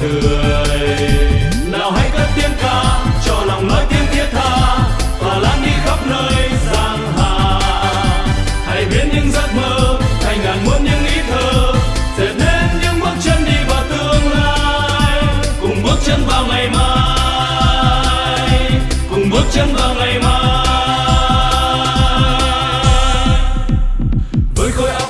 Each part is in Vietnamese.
cười nào hãy cất tiếng ca, cho lòng nói tiếng thiết tha, và lan đi khắp nơi giang hà. Hãy biến những giấc mơ thành ngàn muôn những ý thơ, dệt nên những bước chân đi vào tương lai. Cùng bước chân vào ngày mai, cùng bước chân vào ngày mai.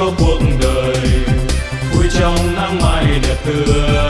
cho cuộc đời. Vui trong nắng mai đẹp tươi.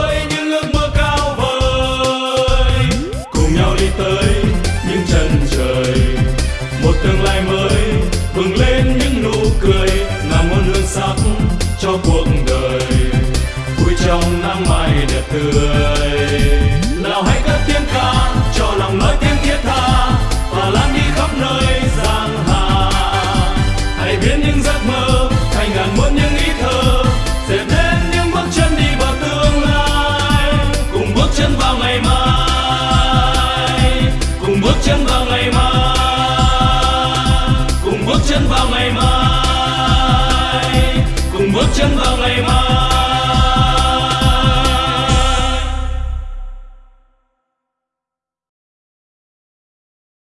đời một tương lai mới, bừng lên những nụ cười là muôn hương sắc cho cuộc đời. Vui trong nắng mai đẹp tươi. Nào hãy cất tiếng ca, cho lòng nói tiếng thiết tha, và lan đi bước chân vào ngày mai.